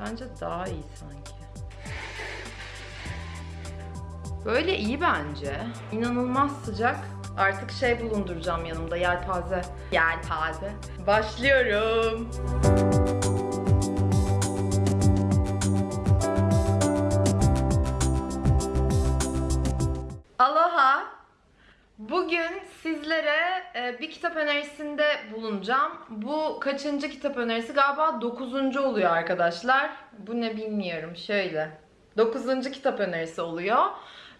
Bence daha iyi sanki. Böyle iyi bence. İnanılmaz sıcak. Artık şey bulunduracağım yanımda yelpaze. Yelpaze. Başlıyorum. Aloha. Bugün sizlere bir kitap önerisinde bulunacağım. Bu kaçıncı kitap önerisi? Galiba dokuzuncu oluyor arkadaşlar. Bu ne bilmiyorum. Şöyle. Dokuzuncu kitap önerisi oluyor.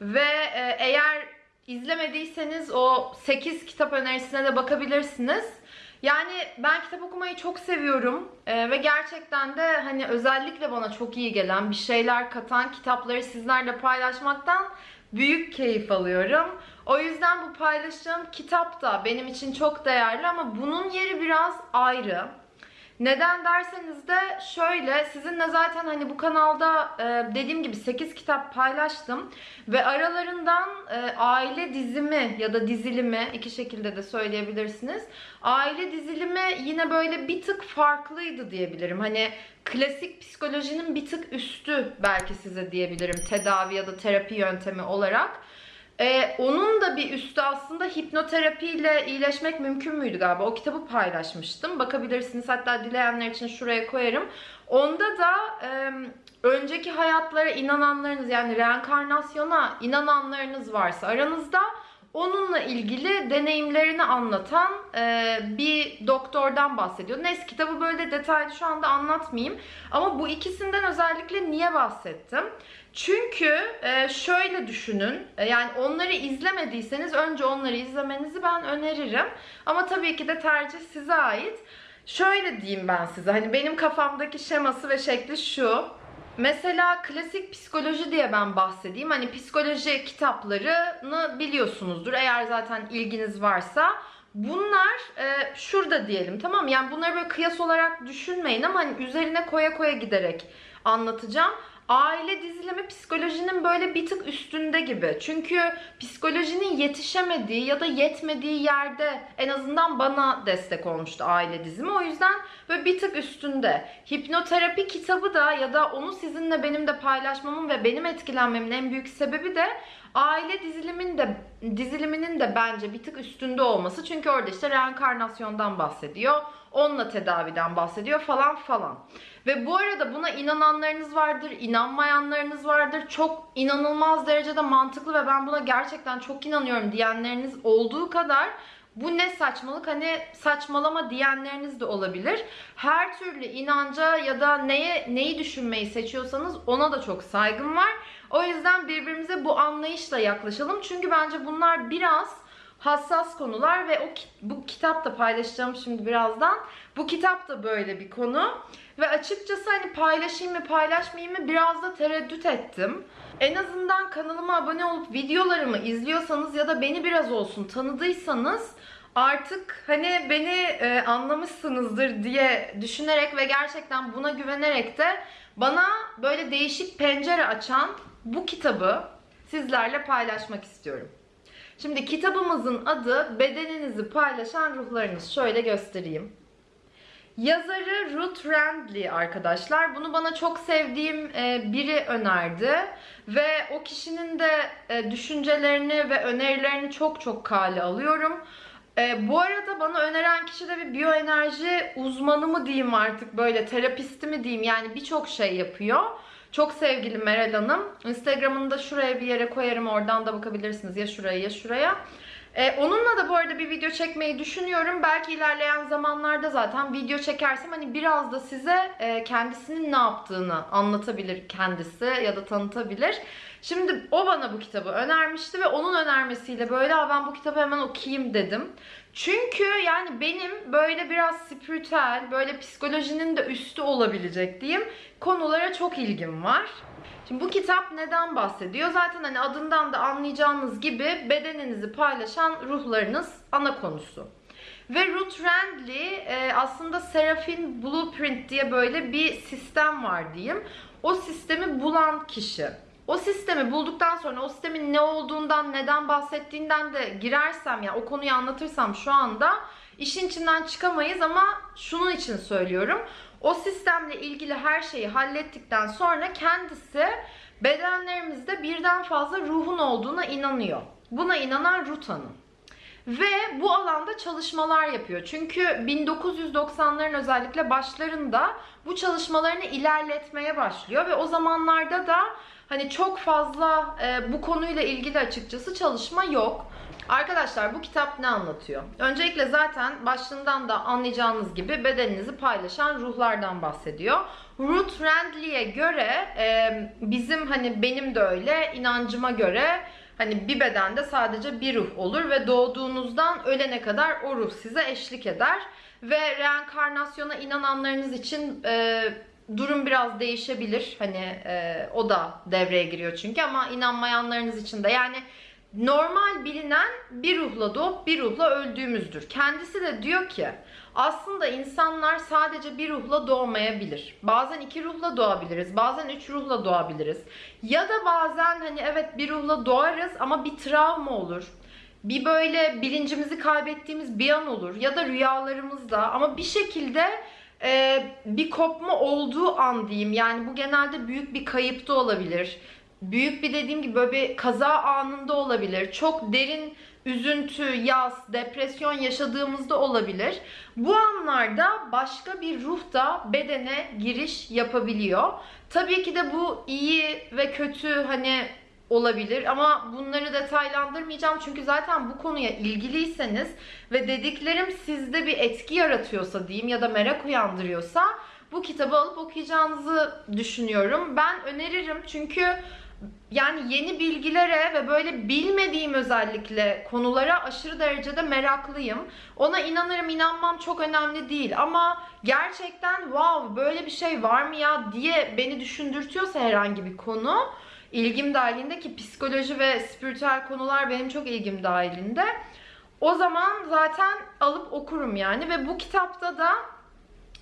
Ve e, eğer izlemediyseniz o 8 kitap önerisine de bakabilirsiniz. Yani ben kitap okumayı çok seviyorum Ee, ve gerçekten de hani özellikle bana çok iyi gelen bir şeyler katan kitapları sizlerle paylaşmaktan büyük keyif alıyorum. O yüzden bu paylaşacağım kitap da benim için çok değerli ama bunun yeri biraz ayrı. Neden derseniz de şöyle sizinle zaten hani bu kanalda e, dediğim gibi 8 kitap paylaştım ve aralarından e, aile dizimi ya da dizilimi iki şekilde de söyleyebilirsiniz. Aile dizilimi yine böyle bir tık farklıydı diyebilirim. Hani klasik psikolojinin bir tık üstü belki size diyebilirim tedavi ya da terapi yöntemi olarak. Ee, onun da bir üstü aslında hipnoterapiyle iyileşmek mümkün müydü galiba? O kitabı paylaşmıştım. Bakabilirsiniz. Hatta dileyenler için şuraya koyarım. Onda da e, önceki hayatlara inananlarınız yani reenkarnasyona inananlarınız varsa aranızda onunla ilgili deneyimlerini anlatan e, bir doktordan bahsediyor. Neyse kitabı böyle detaylı şu anda anlatmayayım. Ama bu ikisinden özellikle niye bahsettim? Çünkü e, şöyle düşünün. e, Yani onları izlemediyseniz önce onları izlemenizi ben öneririm. Ama tabii ki de tercih size ait. Şöyle diyeyim ben size. Hani benim kafamdaki şeması ve şekli şu. Mesela klasik psikoloji diye ben bahsedeyim. Hani psikoloji kitaplarını biliyorsunuzdur. Eğer zaten ilginiz varsa. Bunlar e, şurada diyelim tamam mı? Yani bunları böyle kıyas olarak düşünmeyin ama hani üzerine koya koya giderek anlatacağım. Aile dizilimi psikolojinin böyle bir tık üstünde gibi. Çünkü psikolojinin yetişemediği ya da yetmediği yerde en azından bana destek olmuştu aile dizimi. O yüzden böyle bir tık üstünde. Hipnoterapi kitabı da ya da onu sizinle benim de paylaşmamın ve benim etkilenmemin en büyük sebebi de aile dizilimin de diziliminin de bence bir tık üstünde olması. Çünkü orada işte reenkarnasyondan bahsediyor. Onunla tedaviden bahsediyor falan falan. Ve bu arada buna inananlarınız vardır, inanmayanlarınız vardır. Çok inanılmaz derecede mantıklı ve ben buna gerçekten çok inanıyorum diyenleriniz olduğu kadar bu ne saçmalık hani saçmalama diyenleriniz de olabilir. Her türlü inanca ya da neye neyi düşünmeyi seçiyorsanız ona da çok saygım var. O yüzden birbirimize bu anlayışla yaklaşalım. Çünkü bence bunlar biraz hassas konular ve o bu kitap da paylaşacağım şimdi birazdan. Bu kitap da böyle bir konu. Ve açıkçası hani paylaşayım mı paylaşmayayım mı biraz da tereddüt ettim. En azından kanalıma abone olup videolarımı izliyorsanız ya da beni biraz olsun tanıdıysanız artık hani beni e, anlamışsınızdır diye düşünerek ve gerçekten buna güvenerek de bana böyle değişik pencere açan bu kitabı sizlerle paylaşmak istiyorum. Şimdi kitabımızın adı Bedeninizi Paylaşan Ruhlarınız. Şöyle göstereyim. Yazarı Ruth Randley arkadaşlar. Bunu bana çok sevdiğim e, biri önerdi. Ve o kişinin de e, düşüncelerini ve önerilerini çok çok kale alıyorum. E, bu arada bana öneren kişi de bir biyoenerji uzmanı mı diyeyim artık böyle terapisti mi diyeyim yani birçok şey yapıyor. Çok sevgili Meral Hanım. Instagram'ını da şuraya bir yere koyarım. Oradan da bakabilirsiniz ya şuraya ya şuraya. Ee, onunla da bu arada bir video çekmeyi düşünüyorum. Belki ilerleyen zamanlarda zaten video çekersem hani biraz da size e, kendisinin ne yaptığını anlatabilir kendisi ya da tanıtabilir. Şimdi o bana bu kitabı önermişti ve onun önermesiyle böyle "Aa, ben bu kitabı hemen okuyayım dedim. Çünkü yani benim böyle biraz spiritüel, böyle psikolojinin de üstü olabilecek diyeyim konulara çok ilgim var. Şimdi bu kitap neden bahsediyor? Zaten hani adından da anlayacağınız gibi bedeninizi paylaşan ruhlarınız ana konusu. Ve Ruth Randley e, aslında Seraphin Blueprint diye böyle bir sistem var diyeyim. O sistemi bulan kişi. O sistemi bulduktan sonra o sistemin ne olduğundan, neden bahsettiğinden de girersem ya o konuyu anlatırsam şu anda işin içinden çıkamayız ama şunun için söylüyorum. O sistemle ilgili her şeyi hallettikten sonra kendisi bedenlerimizde birden fazla ruhun olduğuna inanıyor. Buna inanan Ruth Hanım. Ve bu alanda çalışmalar yapıyor. Çünkü 1990'ların özellikle başlarında bu çalışmalarını ilerletmeye başlıyor ve o zamanlarda da hani çok fazla e, bu konuyla ilgili açıkçası çalışma yok. Arkadaşlar bu kitap ne anlatıyor? Öncelikle zaten başlığından da anlayacağınız gibi bedeninizi paylaşan ruhlardan bahsediyor. Ruth Randley'e göre e, bizim hani benim de öyle inancıma göre Hani bir bedende sadece bir ruh olur ve doğduğunuzdan ölene kadar o ruh size eşlik eder. Ve reenkarnasyona inananlarınız için e, durum biraz değişebilir. Hani e, o da devreye giriyor çünkü ama inanmayanlarınız için de yani normal bilinen bir ruhla doğup bir ruhla öldüğümüzdür. Kendisi de diyor ki aslında insanlar sadece bir ruhla doğmayabilir. Bazen iki ruhla doğabiliriz. Bazen üç ruhla doğabiliriz. Ya da bazen hani evet bir ruhla doğarız ama bir travma olur. Bir böyle bilincimizi kaybettiğimiz bir an olur. Ya da rüyalarımızda ama bir şekilde e, bir kopma olduğu an diyeyim. Yani bu genelde büyük bir kayıp da olabilir. Büyük bir dediğim gibi böyle bir kaza anında olabilir. Çok derin üzüntü, yas, depresyon yaşadığımızda olabilir. Bu anlarda başka bir ruh da bedene giriş yapabiliyor. Tabii ki de bu iyi ve kötü hani olabilir. Ama bunları detaylandırmayacağım. Çünkü zaten bu konuya ilgiliyseniz ve dediklerim sizde bir etki yaratıyorsa diyeyim ya da merak uyandırıyorsa bu kitabı alıp okuyacağınızı düşünüyorum. Ben öneririm. Çünkü yani yeni bilgilere ve böyle bilmediğim özellikle konulara aşırı derecede meraklıyım. Ona inanırım inanmam çok önemli değil. Ama gerçekten wow böyle bir şey var mı ya? diye beni düşündürtüyorsa herhangi bir konu ilgim dahilinde ki psikoloji ve spiritüel konular benim çok ilgim dahilinde. O zaman zaten alıp okurum yani ve bu kitapta da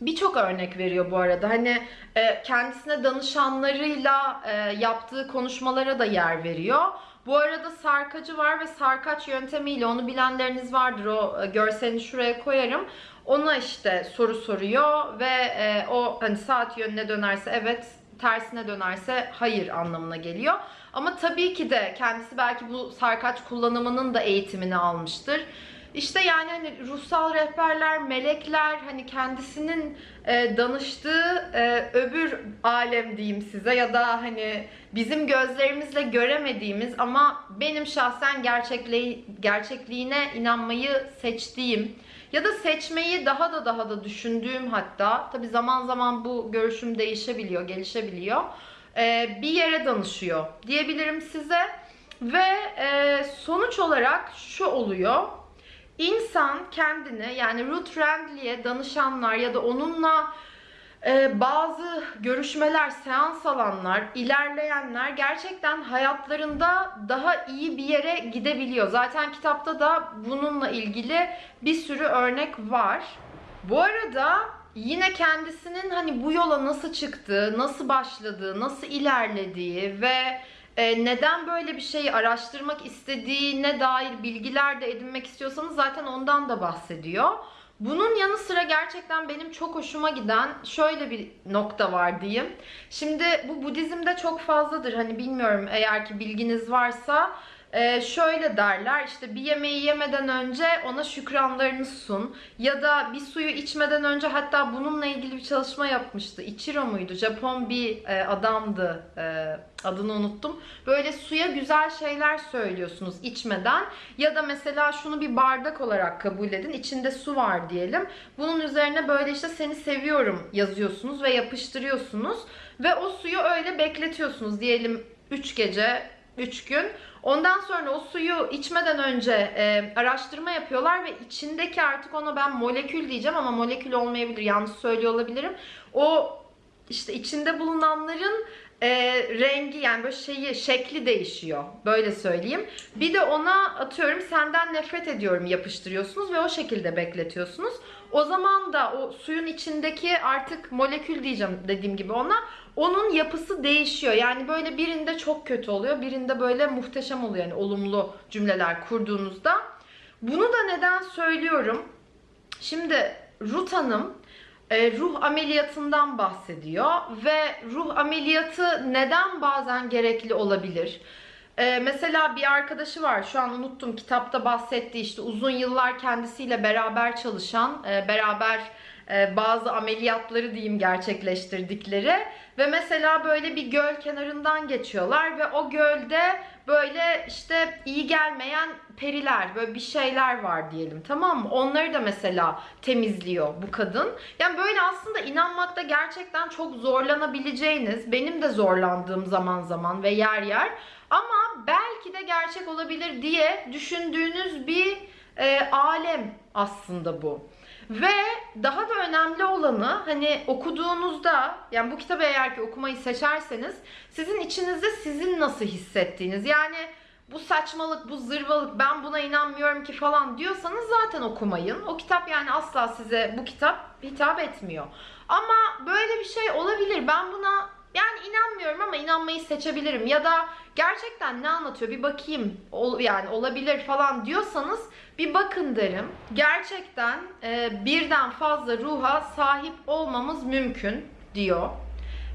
birçok örnek veriyor bu arada. Hani e, kendisine danışanlarıyla e, yaptığı konuşmalara da yer veriyor. Bu arada sarkacı var ve sarkaç yöntemiyle onu bilenleriniz vardır. O e, görselini şuraya koyarım. Ona işte soru soruyor ve e, o hani saat yönüne dönerse evet, tersine dönerse hayır anlamına geliyor. Ama tabii ki de kendisi belki bu sarkaç kullanımının da eğitimini almıştır. İşte yani hani ruhsal rehberler, melekler hani kendisinin e, danıştığı e, öbür alem diyeyim size ya da hani bizim gözlerimizle göremediğimiz ama benim şahsen gerçekliği, gerçekliğine inanmayı seçtiğim ya da seçmeyi daha da daha da düşündüğüm hatta tabi zaman zaman bu görüşüm değişebiliyor, gelişebiliyor. E, bir yere danışıyor diyebilirim size ve e, sonuç olarak şu oluyor. İnsan kendini yani Ruth Randley'e danışanlar ya da onunla e, bazı görüşmeler, seans alanlar, ilerleyenler gerçekten hayatlarında daha iyi bir yere gidebiliyor. Zaten kitapta da bununla ilgili bir sürü örnek var. Bu arada yine kendisinin hani bu yola nasıl çıktığı, nasıl başladığı, nasıl ilerlediği ve e, neden böyle bir şeyi araştırmak istediğine dair bilgiler de edinmek istiyorsanız zaten ondan da bahsediyor. Bunun yanı sıra gerçekten benim çok hoşuma giden şöyle bir nokta var diyeyim. Şimdi bu Budizm'de çok fazladır. Hani bilmiyorum eğer ki bilginiz varsa ee, şöyle derler işte bir yemeği yemeden önce ona şükranlarını sun ya da bir suyu içmeden önce hatta bununla ilgili bir çalışma yapmıştı. Ichiro muydu? Japon bir e, adamdı. E, adını unuttum. Böyle suya güzel şeyler söylüyorsunuz içmeden ya da mesela şunu bir bardak olarak kabul edin. İçinde su var diyelim. Bunun üzerine böyle işte seni seviyorum yazıyorsunuz ve yapıştırıyorsunuz ve o suyu öyle bekletiyorsunuz diyelim 3 gece 3 gün. Ondan sonra o suyu içmeden önce e, araştırma yapıyorlar ve içindeki artık ona ben molekül diyeceğim ama molekül olmayabilir. Yanlış söylüyor olabilirim. O işte içinde bulunanların e, rengi yani böyle şeyi şekli değişiyor. Böyle söyleyeyim. Bir de ona atıyorum senden nefret ediyorum yapıştırıyorsunuz ve o şekilde bekletiyorsunuz. O zaman da o suyun içindeki artık molekül diyeceğim dediğim gibi ona onun yapısı değişiyor. Yani böyle birinde çok kötü oluyor, birinde böyle muhteşem oluyor. Yani olumlu cümleler kurduğunuzda. Bunu da neden söylüyorum? Şimdi Ruth Hanım e, ruh ameliyatından bahsediyor ve ruh ameliyatı neden bazen gerekli olabilir? E, mesela bir arkadaşı var şu an unuttum kitapta bahsetti işte uzun yıllar kendisiyle beraber çalışan e, beraber e, bazı ameliyatları diyeyim gerçekleştirdikleri ve mesela böyle bir göl kenarından geçiyorlar ve o gölde böyle işte iyi gelmeyen periler böyle bir şeyler var diyelim tamam mı? Onları da mesela temizliyor bu kadın. Yani böyle aslında inanmakta gerçekten çok zorlanabileceğiniz, benim de zorlandığım zaman zaman ve yer yer ama belki de gerçek olabilir diye düşündüğünüz bir e, alem aslında bu. Ve daha da önemli olanı hani okuduğunuzda yani bu kitabı eğer ki okumayı seçerseniz sizin içinizde sizin nasıl hissettiğiniz yani bu saçmalık, bu zırvalık, ben buna inanmıyorum ki falan diyorsanız zaten okumayın. O kitap yani asla size bu kitap hitap etmiyor. Ama böyle bir şey olabilir. Ben buna yani inanmıyorum ama inanmayı seçebilirim. Ya da gerçekten ne anlatıyor bir bakayım ol, yani olabilir falan diyorsanız bir bakın derim. Gerçekten e, birden fazla ruha sahip olmamız mümkün diyor.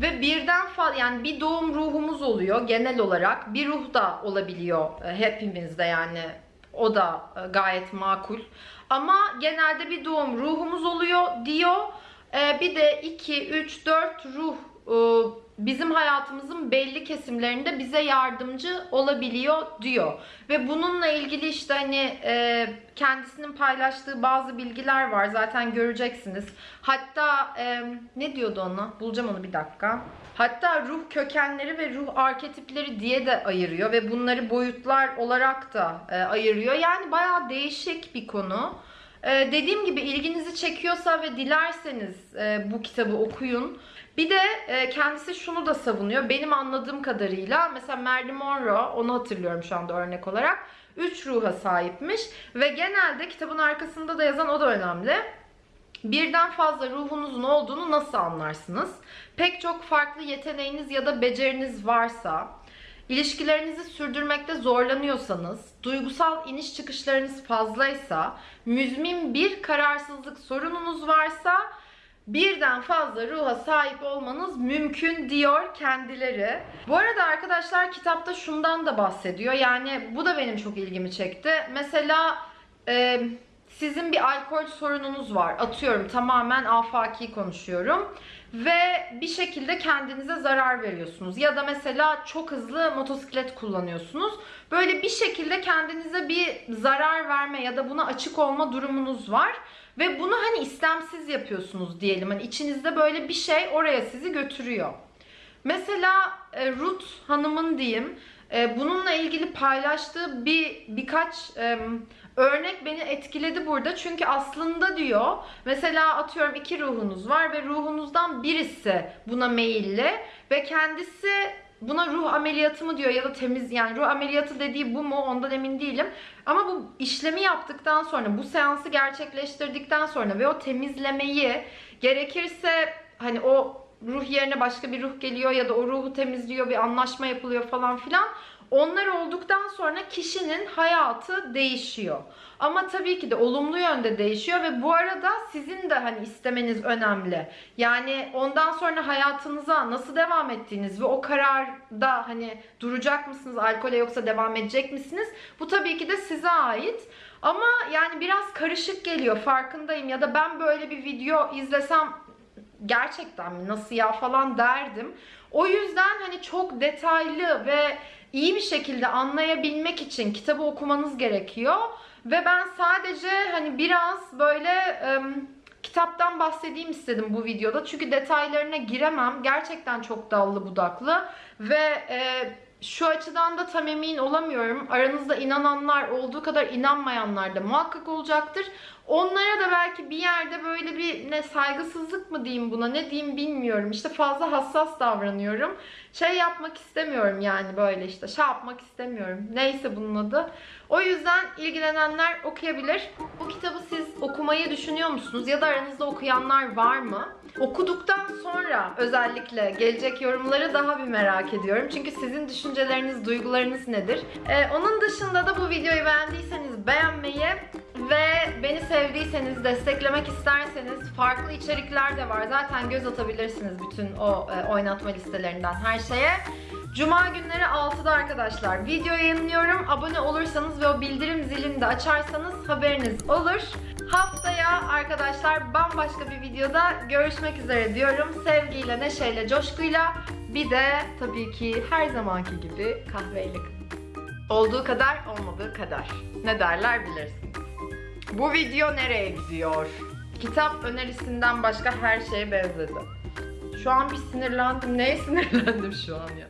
Ve birden fazla yani bir doğum ruhumuz oluyor genel olarak. Bir ruh da olabiliyor e, hepimizde yani o da e, gayet makul. Ama genelde bir doğum ruhumuz oluyor diyor. E, bir de 2, 3, 4 ruh bizim hayatımızın belli kesimlerinde bize yardımcı olabiliyor diyor. Ve bununla ilgili işte hani e, kendisinin paylaştığı bazı bilgiler var zaten göreceksiniz. Hatta e, ne diyordu ona? Bulacağım onu bir dakika. Hatta ruh kökenleri ve ruh arketipleri diye de ayırıyor ve bunları boyutlar olarak da e, ayırıyor. Yani bayağı değişik bir konu. Ee, dediğim gibi ilginizi çekiyorsa ve dilerseniz bu kitabı okuyun. Bir de e, kendisi şunu da savunuyor. Benim anladığım kadarıyla mesela Marilyn Monroe, onu hatırlıyorum şu anda örnek olarak. 3 ruha sahipmiş ve genelde kitabın arkasında da yazan o da önemli. Birden fazla ruhunuzun olduğunu nasıl anlarsınız? Pek çok farklı yeteneğiniz ya da beceriniz varsa, İlişkilerinizi sürdürmekte zorlanıyorsanız, duygusal iniş çıkışlarınız fazlaysa, müzmin bir kararsızlık sorununuz varsa birden fazla ruha sahip olmanız mümkün diyor kendileri. Bu arada arkadaşlar kitapta şundan da bahsediyor. Yani bu da benim çok ilgimi çekti. Mesela e, sizin bir alkol sorununuz var. Atıyorum tamamen afaki konuşuyorum. Ve bir şekilde kendinize zarar veriyorsunuz. Ya da mesela çok hızlı motosiklet kullanıyorsunuz. Böyle bir şekilde kendinize bir zarar verme ya da buna açık olma durumunuz var. Ve bunu hani istemsiz yapıyorsunuz diyelim. Hani içinizde böyle bir şey oraya sizi götürüyor. Mesela e, Ruth hanımın diyeyim e, bununla ilgili paylaştığı bir birkaç e, örnek beni etkiledi burada. Çünkü aslında diyor mesela atıyorum iki ruhunuz var ve ruhunuzdan birisi buna meyilli ve kendisi buna ruh ameliyatı mı diyor ya da temiz yani ruh ameliyatı dediği bu mu ondan emin değilim. Ama bu işlemi yaptıktan sonra bu seansı gerçekleştirdikten sonra ve o temizlemeyi gerekirse hani o ruh yerine başka bir ruh geliyor ya da o ruhu temizliyor bir anlaşma yapılıyor falan filan. Onlar olduktan sonra kişinin hayatı değişiyor. Ama tabii ki de olumlu yönde değişiyor ve bu arada sizin de hani istemeniz önemli. Yani ondan sonra hayatınıza nasıl devam ettiğiniz ve o kararda hani duracak mısınız alkole yoksa devam edecek misiniz? Bu tabii ki de size ait. Ama yani biraz karışık geliyor farkındayım ya da ben böyle bir video izlesem gerçekten mi nasıl ya falan derdim. O yüzden hani çok detaylı ve iyi bir şekilde anlayabilmek için kitabı okumanız gerekiyor. Ve ben sadece hani biraz böyle e, kitaptan bahsedeyim istedim bu videoda. Çünkü detaylarına giremem. Gerçekten çok dallı budaklı. Ve e, şu açıdan da tam emin olamıyorum. Aranızda inananlar olduğu kadar inanmayanlar da muhakkak olacaktır. Onlara da belki bir yerde böyle bir ne saygısızlık mı diyeyim buna ne diyeyim bilmiyorum. İşte fazla hassas davranıyorum. Şey yapmak istemiyorum yani böyle işte şey yapmak istemiyorum. Neyse bunun adı. O yüzden ilgilenenler okuyabilir. Bu kitabı siz okumayı düşünüyor musunuz? Ya da aranızda okuyanlar var mı? Okuduktan sonra özellikle gelecek yorumları daha bir merak ediyorum. Çünkü sizin düşünceleriniz, duygularınız nedir? Ee, onun dışında da bu videoyu beğendiyseniz beğenmeyi, Ve beni sevdiyseniz, desteklemek isterseniz farklı içerikler de var. Zaten göz atabilirsiniz bütün o e, oynatma listelerinden her şeye. Cuma günleri 6'da arkadaşlar video yayınlıyorum. Abone olursanız ve o bildirim zilini de açarsanız haberiniz olur. Haftaya arkadaşlar bambaşka bir videoda görüşmek üzere diyorum. Sevgiyle, neşeyle, coşkuyla bir de tabii ki her zamanki gibi kahveyle olduğu kadar olmadığı kadar. Ne derler bilirsiniz. Bu video nereye gidiyor? Kitap önerisinden başka her şeye benzedi. Şu an bir sinirlendim. Neye sinirlendim şu an ya?